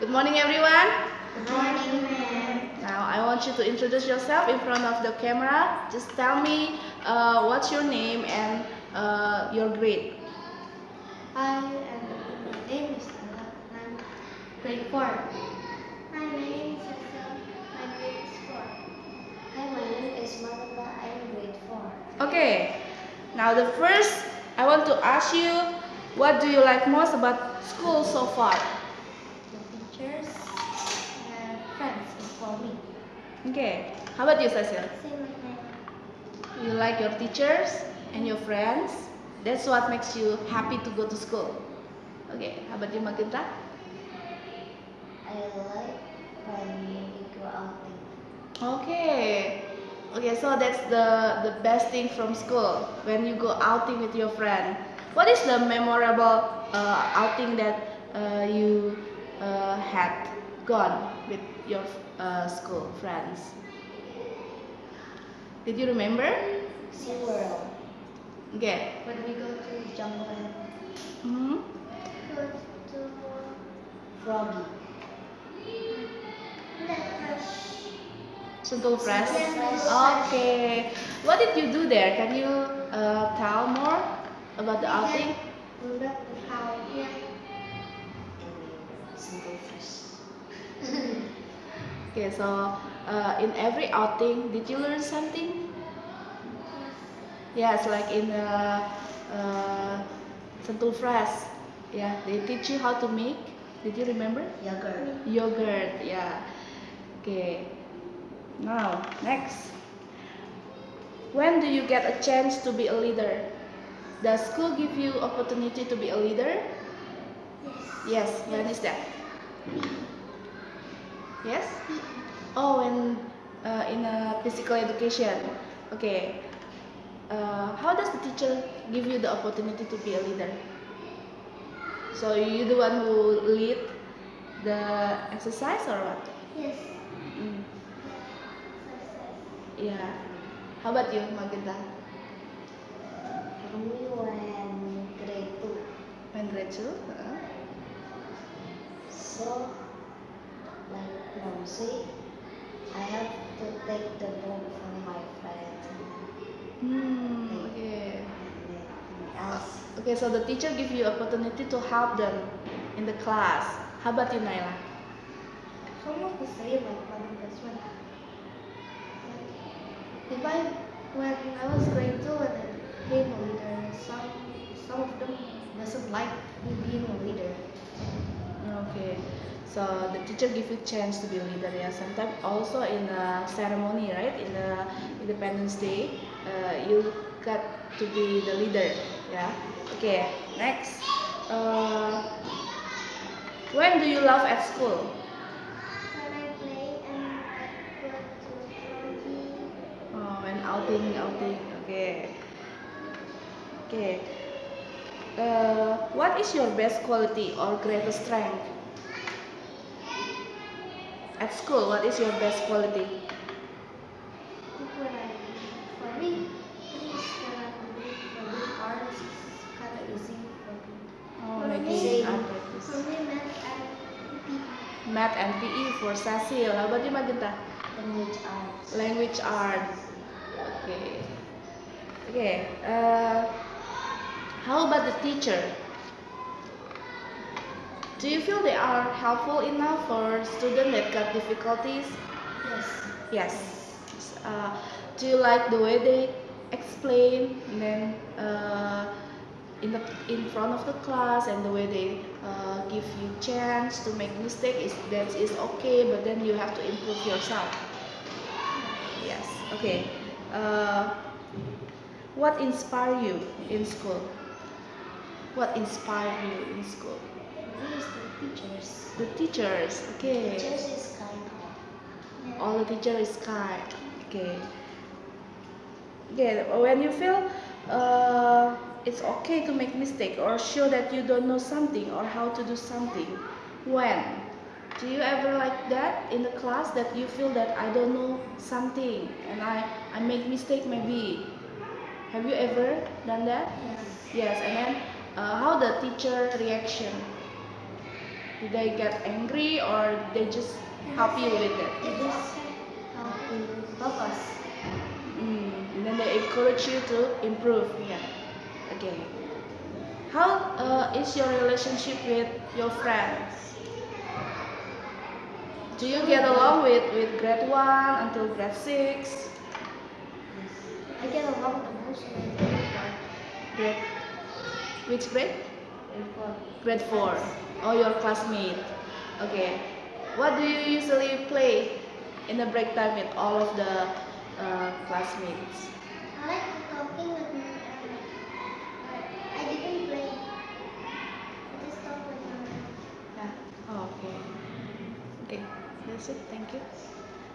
Good morning, everyone. Good morning, ma'am. Now, I want you to introduce yourself in front of the camera. Just tell me uh, what's your name and uh, your grade. Hi, my name is Stella. I'm grade 4. Hi, my name is Cecil. My grade is 4. Hi, my name is Malika. I'm grade 4. Okay. Now, the first, I want to ask you, what do you like most about school so far? The teachers and friends for me. Okay. How about you, Cecil? Same like my You like your teachers and your friends. That's what makes you happy to go to school. Okay. How about you, Magenta? I like when we go outing. Okay. Okay, so that's the the best thing from school when you go outing with your friend. What is the memorable uh, outing that uh, you uh, had gone with your uh, school friends? Did you remember? SeaWorld. Okay. When we go to Jungle and hmm go to Froggy. Sentul Fresh. Okay. What did you do there? Can you uh, tell more about the outing? Here. Single fish. Okay, so uh, in every outing, did you learn something? Yes, like in uh, uh, Sentul Fresh. Yeah, they teach you how to make. Did you remember? Yogurt. Yogurt. Yeah. Okay. Now, next. When do you get a chance to be a leader? Does school give you opportunity to be a leader? Yes. Yes. When is that? Yes. Oh, when uh, in a physical education. Okay. Uh, how does the teacher give you the opportunity to be a leader? So you the one who lead the exercise or what? Yes. Mm. Yeah. How about you, Magenta? For me, when grade two. When grade two? Uh-huh. So, mom I have to take the book from my friends Hmm. Okay. and anything else. Okay, so the teacher give you opportunity to help them in the class. How about you, Naila? It's almost the same like Madam Desmond. If I, when I was grade two and I became a leader, some some of them doesn't like me being a leader. Okay. So the teacher give you chance to be a leader. Yeah. Sometimes also in the ceremony, right? In the Independence Day, uh, you got to be the leader. Yeah. Okay. Next. Uh, when do you laugh at school? When I play and go to Oh, when outing, outing. Okay. Okay. Uh, what is your best quality or greatest strength? At school, what is your best quality? For me. Oh, making art For practice. me, math and PE, Math and PE for Cecil. How about you, Magenta? language arts. Language arts. Okay. Okay. Uh, how about the teacher? Do you feel they are helpful enough for students that got difficulties? Yes. Yes. Uh, do you like the way they explain and then uh, in the in front of the class and the way they uh, give you chance to make mistake is that is okay, but then you have to improve yourself. Yes. Okay. Uh, what inspire you in school? What inspire you in school? The teachers. The teachers. Okay. Teachers is kind. All the teacher is kind. Okay. Okay. When you feel uh, it's okay to make mistake or show that you don't know something or how to do something, when? Do you ever like that in the class that you feel that I don't know something and I I make mistake maybe? Have you ever done that? Yes. Yes. And then uh, how the teacher reaction? Did they get angry or they just help you with it? They just help you focus. Mm, and then they encourage you to improve. Yeah. Okay. How uh, is your relationship with your friends? Do you get along with, with grade 1 until grade 6? I get along the most with everyone. Grade, which grade? Everyone. Grade 4. Oh, your classmate. Okay. What do you usually play in the break time with all of the uh, classmates? I like talking with my uh, I didn't play. I just talk with my friends. Yeah. Oh, okay. Okay, that's it. Thank you.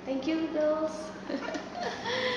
Thank you, girls.